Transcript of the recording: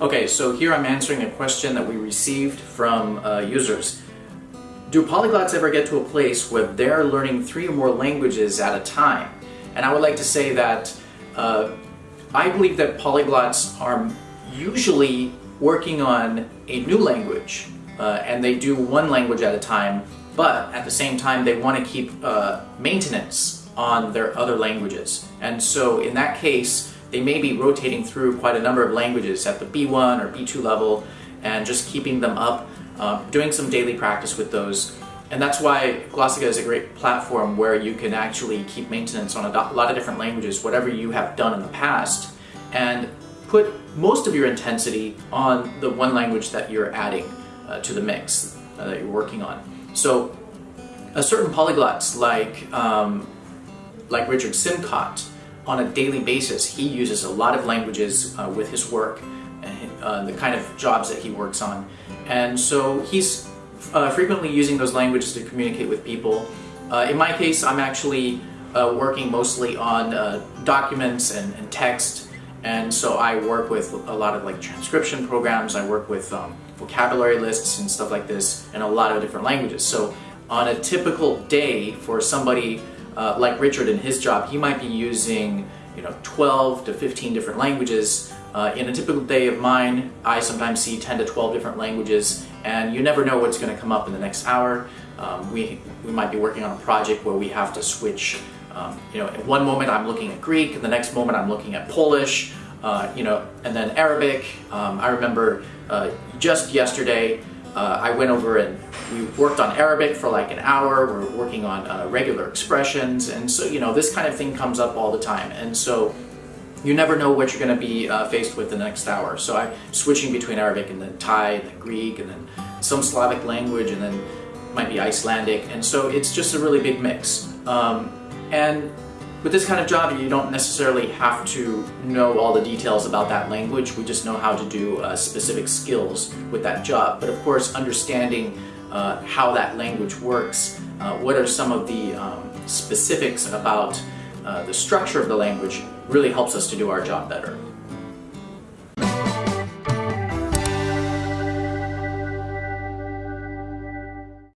Okay, so here I'm answering a question that we received from uh, users. Do polyglots ever get to a place where they're learning three or more languages at a time? And I would like to say that uh, I believe that polyglots are usually working on a new language uh, and they do one language at a time, but at the same time they want to keep uh, maintenance on their other languages. And so in that case, they may be rotating through quite a number of languages at the B1 or B2 level and just keeping them up, uh, doing some daily practice with those. And that's why Glossika is a great platform where you can actually keep maintenance on a lot of different languages, whatever you have done in the past, and put most of your intensity on the one language that you're adding uh, to the mix uh, that you're working on. So a certain polyglots like, um, like Richard Simcott, on a daily basis, he uses a lot of languages uh, with his work and uh, the kind of jobs that he works on. And so he's uh, frequently using those languages to communicate with people. Uh, in my case, I'm actually uh, working mostly on uh, documents and, and, text. And so I work with a lot of like transcription programs. I work with um, vocabulary lists and stuff like this in a lot of different languages. So on a typical day for somebody uh, like Richard in his job, he might be using you know 12 to 15 different languages. Uh, in a typical day of mine, I sometimes see 10 to 12 different languages, and you never know what's going to come up in the next hour. Um, we, we might be working on a project where we have to switch. Um, you know, in one moment I'm looking at Greek, and the next moment I'm looking at Polish, uh, you know, and then Arabic. Um, I remember uh, just yesterday uh, I went over and we worked on Arabic for like an hour. We're working on uh, regular expressions. And so, you know, this kind of thing comes up all the time. And so you never know what you're going to be uh, faced with the next hour. So I'm switching between Arabic and then Thai, and then Greek, and then some Slavic language, and then might be Icelandic. And so it's just a really big mix. Um, and with this kind of job, you don't necessarily have to know all the details about that language. We just know how to do uh, specific skills with that job. But of course, understanding uh, how that language works, uh, what are some of the um, specifics about uh, the structure of the language really helps us to do our job better.